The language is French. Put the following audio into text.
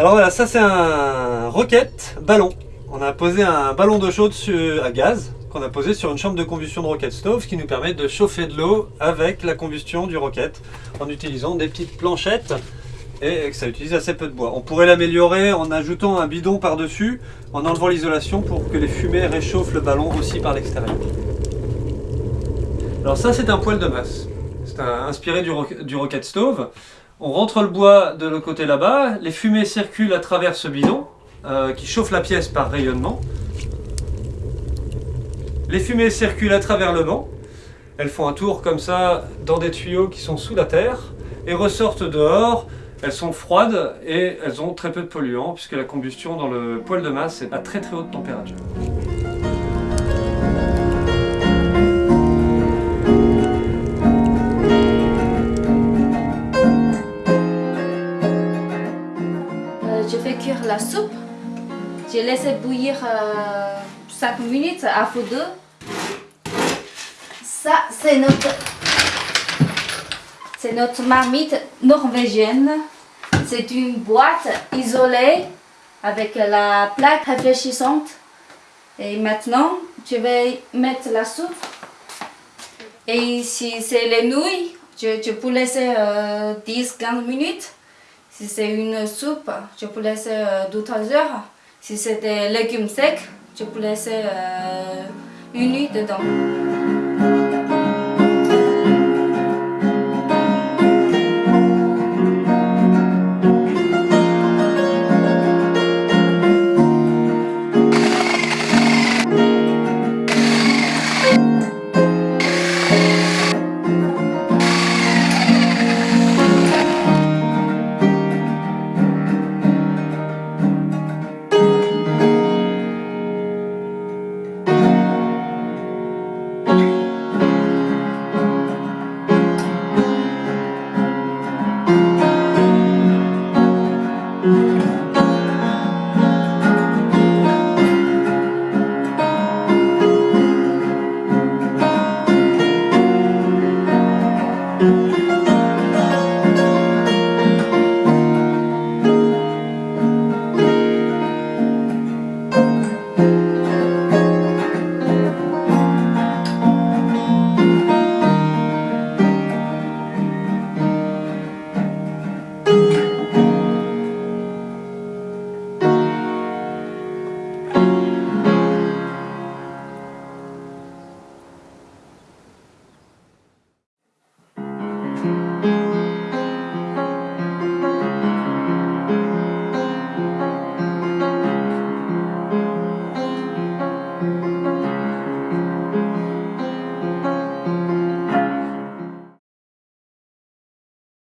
Voilà, ça c'est un roquette ballon. On a posé un ballon d'eau chaude à gaz qu'on a posé sur une chambre de combustion de rocket stove, qui nous permet de chauffer de l'eau avec la combustion du roquette en utilisant des petites planchettes et que ça utilise assez peu de bois. On pourrait l'améliorer en ajoutant un bidon par-dessus, en enlevant l'isolation pour que les fumées réchauffent le ballon aussi par l'extérieur. Alors ça c'est un poêle de masse. C'est inspiré du rocket stove. On rentre le bois de l'autre côté là-bas, les fumées circulent à travers ce bidon euh, qui chauffe la pièce par rayonnement. Les fumées circulent à travers le banc. Elles font un tour comme ça dans des tuyaux qui sont sous la terre et ressortent dehors. Elles sont froides et elles ont très peu de polluants puisque la combustion dans le poêle de masse est à très très haute température. Je fais cuire la soupe. J'ai laissé bouillir 5 minutes à feu. Ça, c'est notre, c'est notre marmite norvégienne. C'est une boîte isolée avec la plaque réfléchissante. Et maintenant, je vais mettre la soupe. Et si c'est les nouilles, je, je peux laisser 10-15 minutes. Si c'est une soupe, je peux laisser 2-3 heures. Si c'est des légumes secs, je peux laisser euh, une nuit dedans.